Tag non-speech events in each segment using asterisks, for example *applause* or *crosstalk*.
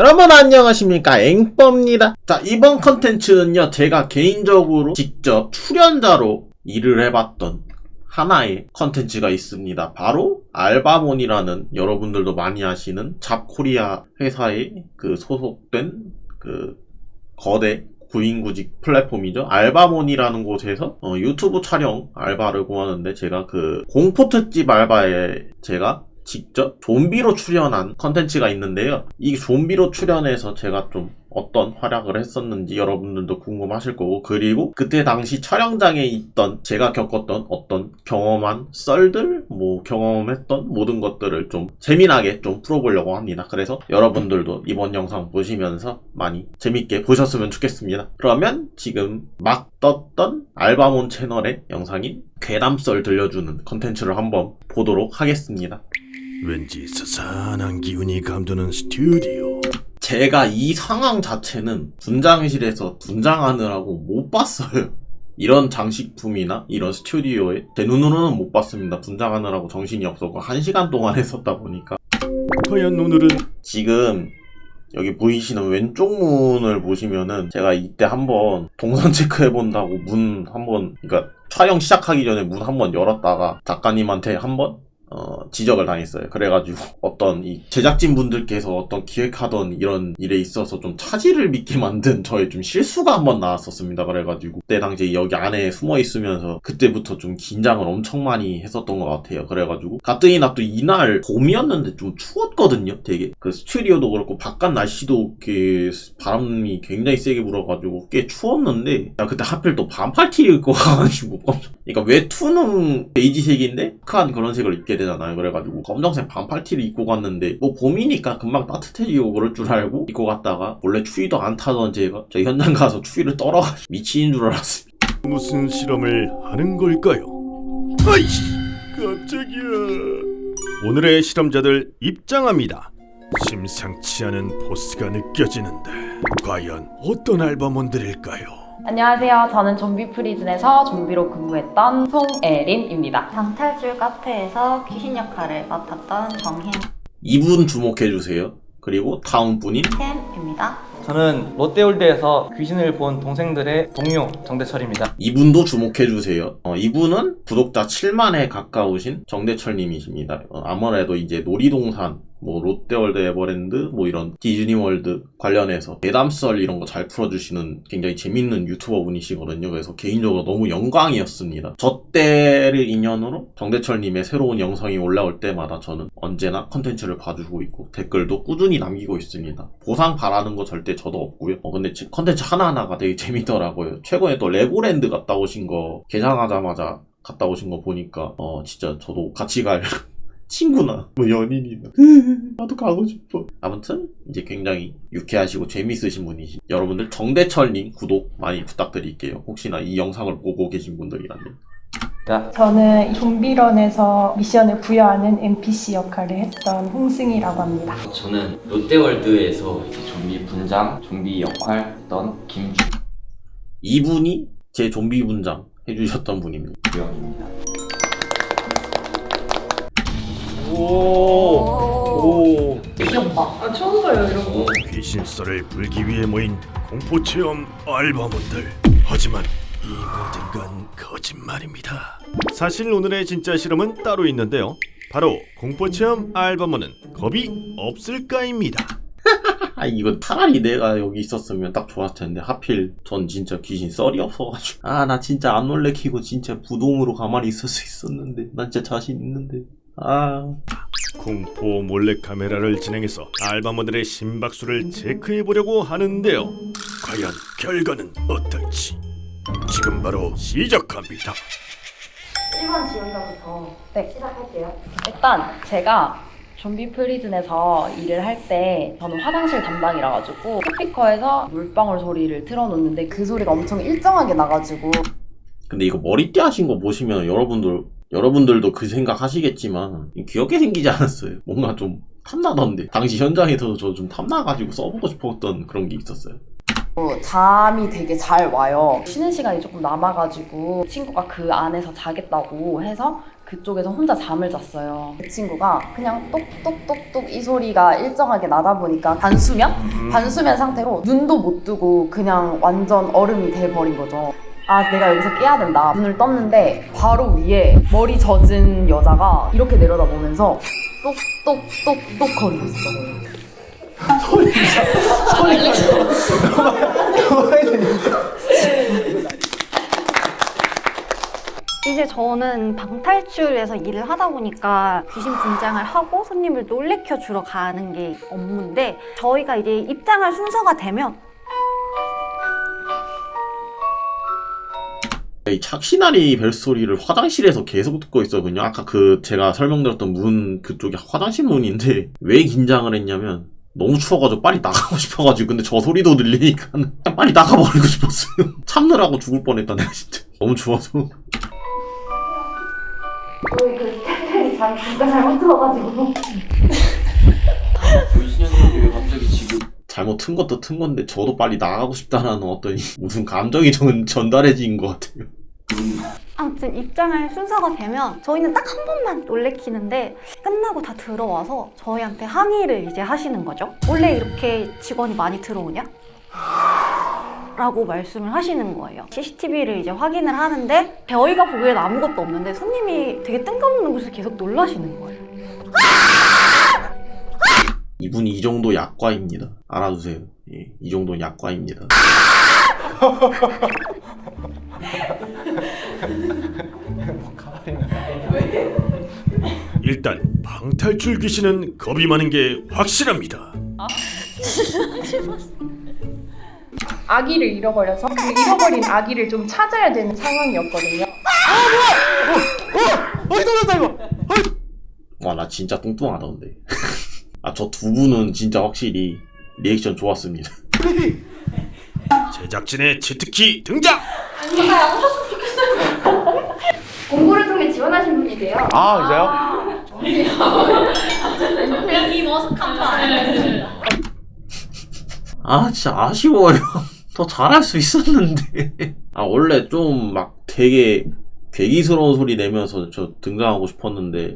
여러분 안녕하십니까? 앵뻐입니다. 자 이번 컨텐츠는요 제가 개인적으로 직접 출연자로 일을 해봤던 하나의 컨텐츠가 있습니다. 바로 알바몬이라는 여러분들도 많이 아시는 잡코리아 회사에 그 소속된 그 거대 구인구직 플랫폼이죠. 알바몬이라는 곳에서 어, 유튜브 촬영 알바를 구하는데 제가 그 공포 특집 알바에 제가 직접 좀비로 출연한 컨텐츠가 있는데요. 이 좀비로 출연해서 제가 좀 어떤 활약을 했었는지 여러분들도 궁금하실 거고 그리고 그때 당시 촬영장에 있던 제가 겪었던 어떤 경험한 썰들 뭐 경험했던 모든 것들을 좀 재미나게 좀 풀어보려고 합니다. 그래서 여러분들도 이번 영상 보시면서 많이 재밌게 보셨으면 좋겠습니다. 그러면 지금 막 떴던 알바몬 채널의 영상인 괴담 썰 들려주는 컨텐츠를 한번 보도록 하겠습니다. 왠지 스산한 기운이 감도는 스튜디오 제가 이 상황 자체는 분장실에서 분장하느라고 못 봤어요. 이런 장식품이나 이런 스튜디오에 제 눈으로는 못 봤습니다. 분장하느라고 정신이 없었고 한 시간 동안 *laughs* 했었다 보니까 과연 오늘은 지금 여기 보이시는 왼쪽 문을 보시면은 제가 이때 한번 동선 체크해 본다고 문 한번 그러니까 촬영 시작하기 전에 문 한번 열었다가 작가님한테 한번 어, 지적을 당했어요. 그래가지고 어떤 이 제작진 분들께서 어떤 기획하던 이런 일에 있어서 좀 차질을 믿게 만든 저의 좀 실수가 한번 나왔었습니다. 그래가지고 그때 당시에 여기 안에 숨어 있으면서 그때부터 좀 긴장을 엄청 많이 했었던 것 같아요. 그래가지고 가뜩이나 또 이날 봄이었는데 좀 추웠거든요. 되게 그 스튜디오도 그렇고 바깥 날씨도 이렇게 바람이 굉장히 세게 불어가지고 꽤 추웠는데 나 그때 하필 또 반팔 티 입고 가가지고 그러니까 외투는 베이지색인데 큰 그런 색을 입게 되잖아요. 그래가지고 검정색 반팔티를 입고 갔는데 뭐 봄이니까 금방 따뜻해지고 그럴 줄 알고 입고 갔다가 원래 추위도 안 타던 제가 저 현장 가서 추위를 떨어가지고 *laughs* 미친인 줄 알았어요. 무슨 실험을 하는 걸까요? 아이씨 깜짝이야 오늘의 실험자들 입장합니다 심상치 않은 포스가 느껴지는데 과연 어떤 알바몬들일까요? 안녕하세요. 저는 좀비 프리즌에서 좀비로 근무했던 송예린입니다. 방탈출 카페에서 귀신 역할을 맡았던 정희쌤입니다. 이분 주목해주세요. 그리고 다음 분인 저는 롯데월드에서 귀신을 본 동생들의 동료 정대철입니다. 이분도 주목해주세요. 어, 이분은 구독자 7만에 가까우신 정대철님이십니다. 어, 아무래도 이제 놀이동산 뭐 롯데월드 에버랜드 뭐 이런 디즈니월드 관련해서 괴담썰 이런 거 잘 풀어주시는 굉장히 재밌는 유튜버 분이시거든요. 그래서 개인적으로 너무 영광이었습니다. 저 때를 인연으로 정대철님의 새로운 영상이 올라올 때마다 저는 언제나 컨텐츠를 봐주고 있고 댓글도 꾸준히 남기고 있습니다. 보상 바라는 거 절대 저도 없고요. 어, 근데 컨텐츠 하나하나가 되게 재밌더라고요. 최근에 또 레고랜드 갔다 오신 거 개장하자마자 갔다 오신 거 보니까 어 진짜 저도 같이 갈 친구나. 뭐 연인이나. 나도 가고 싶어. 아무튼 이제 굉장히 유쾌하시고 재미있으신 분이시 여러분들 정대철님 구독 많이 부탁드릴게요. 혹시나 이 영상을 보고 계신 분들이라면. 저는 좀비런에서 미션을 부여하는 NPC 역할을 했던 홍승이라고 합니다. 저는 롯데월드에서 좀비 분장, 좀비 역할 했던 김주 이분이 제 좀비 분장 해주셨던 분입니다. 영입니다. 오. 귀엽다. 아, 처음 봐요, 이런 거. 귀신썰을 불기 위해 모인 공포체험 알바몬들. 하지만 이 모든 건 거짓말입니다. 사실 오늘의 진짜 실험은 따로 있는데요. 바로 공포체험 알바몬은 겁이 없을까입니다. *laughs* 아 이거 차라리 내가 여기 있었으면 딱 좋았을 텐데. 하필 전 진짜 귀신 썰이 없어가지고. 아 나 진짜 안 놀래키고 진짜 부동으로 가만히 있을 수 있었는데. 난 진짜 자신 있는데 아 공포 몰래카메라를 진행해서 알바몬들의 심박수를 체크해보려고 하는데요 과연 결과는 어떨지 지금 바로 시작합니다 1번 지원자부터 네. 시작할게요. 일단 제가 좀비 프리즌에서 일을 할 때 저는 화장실 담당이라 가지고 스피커에서 물방울 소리를 틀어놓는데 그 소리가 엄청 일정하게 나가지고 근데 이거 머리띠 하신 거 보시면 여러분들 여러분들도 그 생각 하시겠지만 귀엽게 생기지 않았어요 뭔가 좀 탐나던데 당시 현장에서도 저좀 탐나가지고 써보고 싶었던 그런 게 있었어요 잠이 되게 잘 와요. 쉬는 시간이 조금 남아가지고 친구가 그 안에서 자겠다고 해서 그쪽에서 혼자 잠을 잤어요. 그 친구가 그냥 똑똑똑똑 이 소리가 일정하게 나다 보니까 반수면? 반수면 상태로 눈도 못 뜨고 그냥 완전 얼음이 돼버린 거죠. 아, 내가 여기서 깨야 된다. 눈을 떴는데 바로 위에 머리 젖은 여자가 이렇게 내려다보면서 똑똑똑똑 거리고 있어. *laughs* 이제 저는 방탈출에서 일을 하다 보니까 귀신 분장을 하고 손님을 놀래켜 주러 가는 게 업무인데 저희가 이제 입장할 순서가 되면 이 착시나리 벨소리를 화장실에서 계속 듣고 있었거든요. 아까 그 제가 설명드렸던 문 그쪽이 화장실 문인데 *laughs* 왜 긴장을 했냐면 너무 추워가지고 빨리 나가고 *laughs* 싶어가지고 근데 저 소리도 들리니까 *laughs* 빨리 나가버리고 싶었어요. 참느라고 죽을 뻔했다 내가 진짜 너무 추워서. 그 스태프들이 잘 잘못 들어가지고 보이시냐고 왜 갑자기 지금 잘못 튼 것도 튼 건데 저도 빨리 나가고 싶다라는 어떤 무슨 감정이 전, 전달해진 것 같아요. 아무튼 입장할 순서가 되면 저희는 딱 한 번만 놀래키는데 끝나고 다 들어와서 저희한테 항의를 이제 하시는 거죠. 원래 이렇게 직원이 많이 들어오냐? 라고 말씀을 하시는 거예요. CCTV를 이제 확인을 하는데 저희가 보기엔 아무것도 없는데 손님이 되게 뜬금없는 곳에서 계속 놀라시는 거예요. 이분이 이 정도 약과입니다. 알아두세요. 예, 이 정도는 약과입니다. *laughs* 일단 방탈출 귀신은 겁이 많은 게 확실합니다. *laughs* 아기를 잃어버려서 그 잃어버린 아기를 좀 찾아야 되는 상황이었거든요. 와, 나 진짜 뚱뚱하다, 근데. *laughs* 아, 저 두 분은 진짜 확실히 리액션 좋았습니다. 제작진의 치트키 등장! 공고를 통해 지원하신 분이세요? 아, 진짜요? 아, 진짜 아쉬워요. *laughs* 더 잘할 수 있었는데. 아, 원래 좀 막 되게 괴기스러운 소리 내면서 저 등장하고 싶었는데.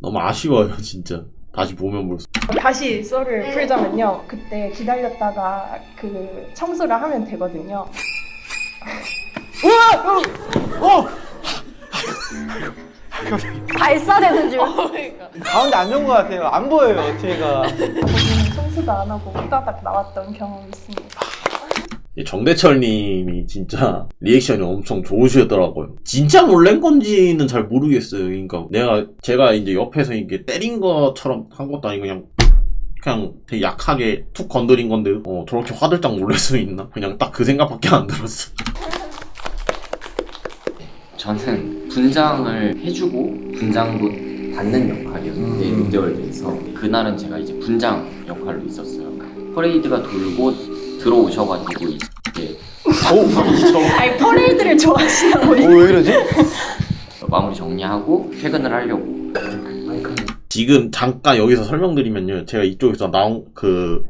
너무 아쉬워요, 진짜. 다시 보면 볼수. 다시 썰을 풀자면요. 그때 기다렸다가 그 청소를 하면 되거든요. *laughs* 발사되는 줄. 가운데 안 좋은 것 같아요. 안 보여요, 뒤에가. 거기는 청소도 안 하고 후다닥 나왔던 경험이 있습니다. 이 정대철 님이 진짜 리액션이 엄청 좋으시더라고요. 진짜 놀란 건지는 잘 모르겠어요. 그러니까 내가 제가 이제 옆에서 이게 때린 것처럼 한 것도 아니고 그냥 그냥 되게 약하게 툭 건드린 건데 어 저렇게 화들짝 놀랄 수 있나? 그냥 딱 그 생각밖에 안 들었어. 저는 분장을 해주고 분장도 받는 역할이었는데 롯데월드에서 그날은 제가 이제 분장 역할로 있었어요. 퍼레이드가 돌고 들어오셔가지고 이제 아니 퍼레이드를 좋아하시나 보네. 왜 이러지? *laughs* 마무리 정리하고 퇴근을 하려고 지금 잠깐 여기서 설명드리면요. 제가 이쪽에서 나온 그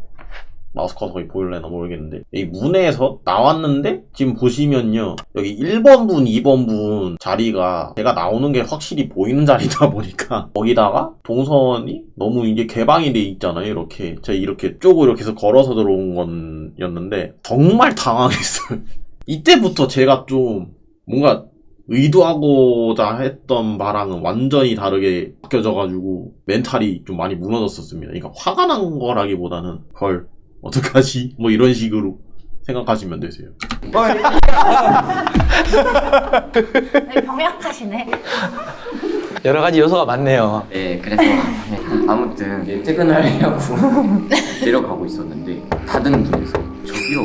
마우스 커서가 보일래나 모르겠는데 이 문에서 나왔는데 지금 보시면요. 여기 1번 분, 2번 분 자리가 제가 나오는 게 확실히 보이는 자리다 *laughs* 보니까 거기다가 동선이 너무 이게 개방이 돼 있잖아요. 이렇게 제가 이렇게 쪽으로 이렇게 해서 걸어서 들어온 거였는데 정말 당황했어요. *laughs* 이때부터 제가 좀 뭔가 의도하고자 했던 바랑은 완전히 다르게 바뀌어져가지고 멘탈이 좀 많이 무너졌었습니다. 그러니까 화가 난 거라기보다는 헐 어떡하지? 뭐 이런 식으로 생각하시면 되세요. 네, 병약하시네. 여러 가지 요소가 많네요. 네 그래서 네, 아무튼 이제 퇴근을 하려고 *laughs* 내려가고 있었는데 닫은 문에서 저기요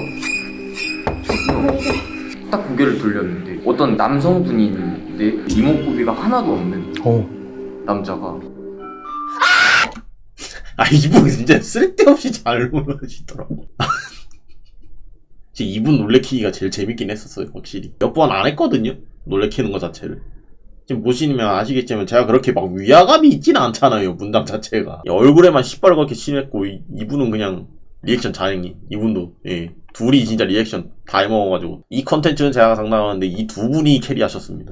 저기요 딱 고개를 돌렸는데 어떤 남성분인데 이목구비가 하나도 없는 어. 남자가 아 이분 진짜 쓸데없이 잘 놀라시더라고. *laughs* 진짜 이분 놀래키기가 제일 재밌긴 했었어요 확실히. 몇 번 안 했거든요 놀래키는 거 자체를. 지금 보시면 아시겠지만 제가 그렇게 막 위화감이 있지는 않잖아요 문장 자체가 얼굴에만 시뻘겋게 칠했고 이- 이분은 그냥 리액션 장인 이분도 예 둘이 진짜 리액션 다 해먹어가지고 이 컨텐츠는 제가 장담하는데 이 두 분이 carry하셨습니다.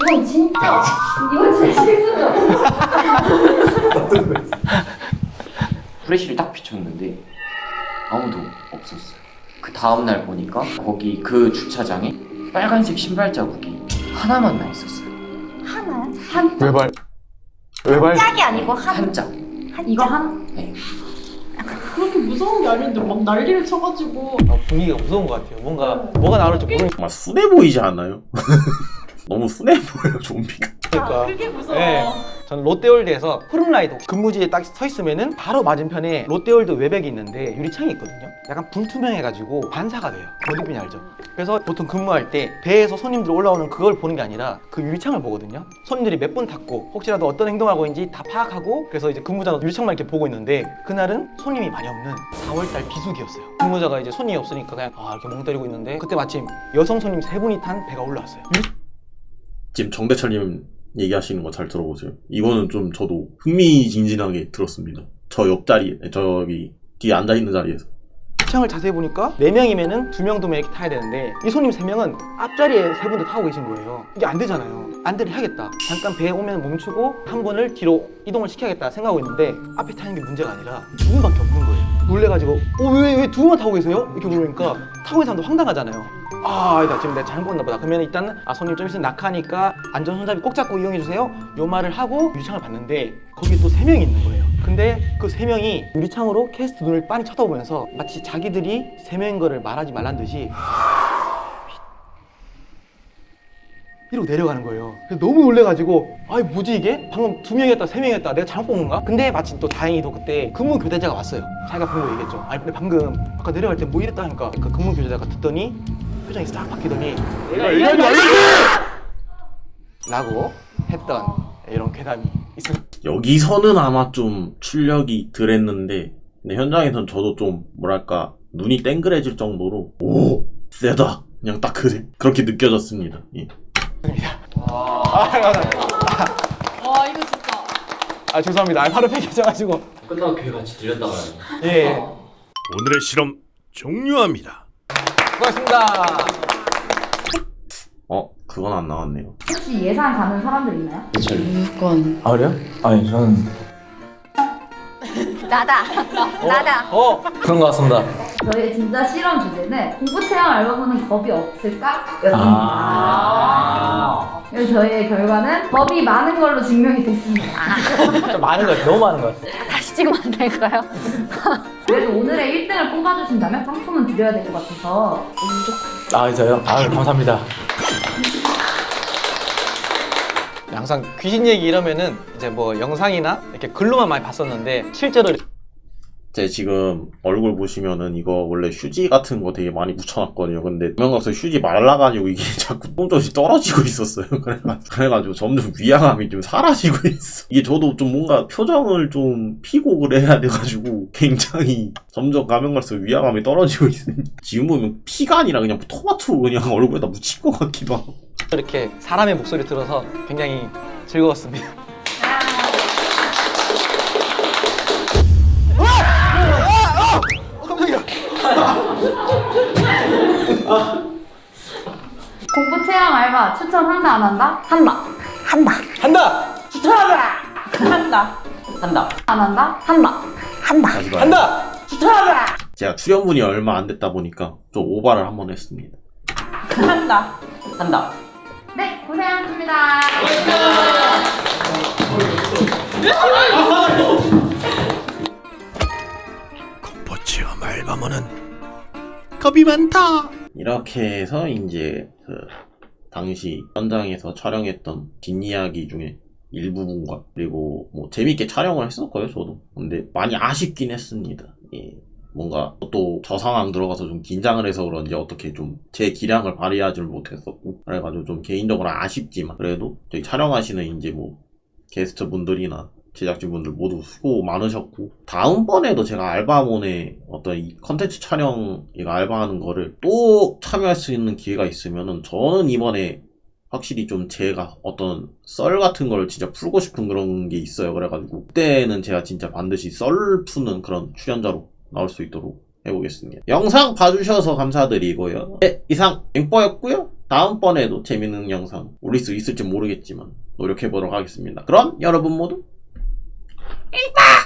이건 진짜 이건 진짜 실수죠. 플래시를 딱 비췄는데 아무도 없었어요. 그 다음날 보니까 거기 그 주차장에 빨간색 신발 자국이 하나만 나 있었어요. 하나요? 한 외발. 외발. 짝이 아니고 한 한 짝. 이거 한 네. 그렇게 무서운 게 아닌데 막 난리를 쳐가지고 아, 분위기가 무서운 것 같아요. 뭔가 뭐가 나올지 모르니까. 정말 순해 보이지 않나요? *laughs* 너무 순해 보여요 좀비가. 그게 무서워. 네. 저는 롯데월드에서 후룸라이드 근무지에 딱 서 있으면은 바로 맞은편에 롯데월드 외벽이 있는데 유리창이 있거든요. 약간 불투명해가지고 반사가 돼요. 어딘지 알죠? 그래서 보통 근무할 때 배에서 손님들 올라오는 그걸 보는 게 아니라 그 유리창을 보거든요. 손님들이 몇번 탔고 혹시라도 어떤 행동을 하고 있는지 다 파악하고 그래서 이제 근무자가 유리창만 이렇게 보고 있는데 그날은 손님이 많이 없는 4월달 비수기였어요. 근무자가 이제 손님이 없으니까 그냥 아 이렇게 멍 때리고 있는데 그때 마침 여성 손님 세 분이 탄 배가 올라왔어요. 지금 정대철님 얘기하시는 거 잘 들어보세요. 이거는 좀 저도 흥미진진하게 들었습니다. 저 옆자리, 저기 뒤에 앉아있는 자리에서. 창을 자세히 보니까 4명이면은 2명, 2명 이렇게 타야 되는데 이 손님 3명은 앞자리에 세 분도 타고 계신 거예요. 이게 안 되잖아요. 안대를 해야겠다. 잠깐 배에 오면 멈추고 한 분을 뒤로 이동을 시켜야겠다 생각하고 있는데 앞에 타는 게 문제가 아니라 두 분밖에 없는 거예요. 놀래가지고 어, 왜, 왜 두 분만 타고 계세요? 이렇게 물으니까 타고 있는 사람도 황당하잖아요. 아, 아니다. 지금 내가 잘못 봤나 보다. 그러면 일단 아, 손님 좀 있으면 낙하니까 안전 손잡이 꼭 잡고 이용해 주세요. 요 말을 하고 유리창을 봤는데 거기 또 세 명이 있는 거예요. 근데 그 세 명이 유리창으로 캐스트 눈을 빤히 쳐다보면서 마치 자기들이 세 명인 거를 말하지 말란 듯이 이러고 내려가는 거예요. 너무 놀래가지고 아이 뭐지 이게? 방금 두 명이었다 세 명이었다 내가 잘못 본 건가? 근데 마침 또 다행히도 그때 근무 교대자가 왔어요. 자기가 본 거 얘기했죠. 아니 근데 방금 아까 내려갈 때 뭐 이랬다 하니까 그 근무 교대자가 듣더니 표정이 싹 바뀌더니 내가 이런 알지! 라고 했던 이런 괴담이 있습니다. 여기서는 아마 좀 출력이 덜했는데 근데 현장에선 저도 좀 뭐랄까 눈이 땡그레질 정도로 오 세다 그냥 딱 그, 그렇게 느껴졌습니다. 예. 아, 감사합니다. 와 이거 진짜 아 죄송합니다. 아, 바로 폐기하셔가지고 끝나고 귀같이 들렸다가 예 오늘의 실험 종료합니다. 수고하셨습니다. 어 그건 안 나왔네요. 혹시 예상 가는 사람들 있나요? 무조건 아 그래요? 아니 저는 *laughs* 나다 나다 어 그런 것 같습니다. 저희의 진짜 실험 주제는 공부 체험 알바보는 겁이 없을까? 였습니다. 아. 저희의 결과는 겁이 많은 걸로 증명이 됐습니다. *laughs* 좀 많은 것 같아요. 너무 많은 것 같아요. 다시 찍으면 안 될까요? *laughs* 그래도 오늘의 1등을 뽑아주신다면 상품은 드려야 될 것 같아서 아, 저요? 아, 감사합니다. 항상 귀신 얘기 이러면은 이제 뭐 영상이나 이렇게 글로만 많이 봤었는데 실제로 제 지금 얼굴 보시면은 이거 원래 휴지 같은 거 되게 많이 붙여놨거든요. 근데 명각서 휴지 말라가지고 이게 *laughs* 자꾸 똥조시 떨어지고 있었어요. *laughs* 그래가지고, 점점 위화감이 좀 사라지고 있어. 이게 저도 좀 뭔가 표정을 좀 피고 그래야 돼가지고 굉장히 점점 가면 갈수록 위화감이 떨어지고 있습니다. 지금 보면 피가 아니라 그냥 토마토 그냥 얼굴에다 묻힌 것 같기도 하고. 이렇게 사람의 목소리 들어서 굉장히 즐거웠습니다. *laughs* 공부 체험 알바 추천한다 안 한다? 한다. 한다 한다! 한다. 한다. 안 한다? 한다. 한다 봐요. 한다! 제가 출연분이 얼마 안 됐다 보니까 좀 오바를 한번 했습니다. 한다. 한다. 네, 고생하셨습니다. 공포 체험 알바몬은 겁이 많다. 이렇게 해서 이제 그 당시 현장에서 촬영했던 뒷이야기 중에 일부분과 그리고 뭐 재밌게 촬영을 했었고요 저도 근데 많이 아쉽긴 했습니다 예. 뭔가 또 저 상황 들어가서 좀 긴장을 해서 그런지 어떻게 좀 제 기량을 발휘하지를 못했었고 그래가지고 좀 개인적으로 아쉽지만 그래도 저희 촬영하시는 이제 뭐 게스트 분들이나 제작진분들 모두 수고 많으셨고 다음번에도 제가 알바몬의 어떤 이 컨텐츠 촬영 이거 알바하는 거를 또 참여할 수 있는 기회가 있으면은 저는 이번에 확실히 좀 제가 어떤 썰 같은 걸 진짜 풀고 싶은 그런 게 있어요 그래가지고 그때는 제가 진짜 반드시 썰 푸는 그런 출연자로 나올 수 있도록 해보겠습니다. 영상 봐주셔서 감사드리고요. 네, 이상 앵뽀였고요. 다음번에도 재밌는 영상 올릴 수 있을지 모르겠지만 노력해보도록 하겠습니다. 그럼 여러분 모두 Eita!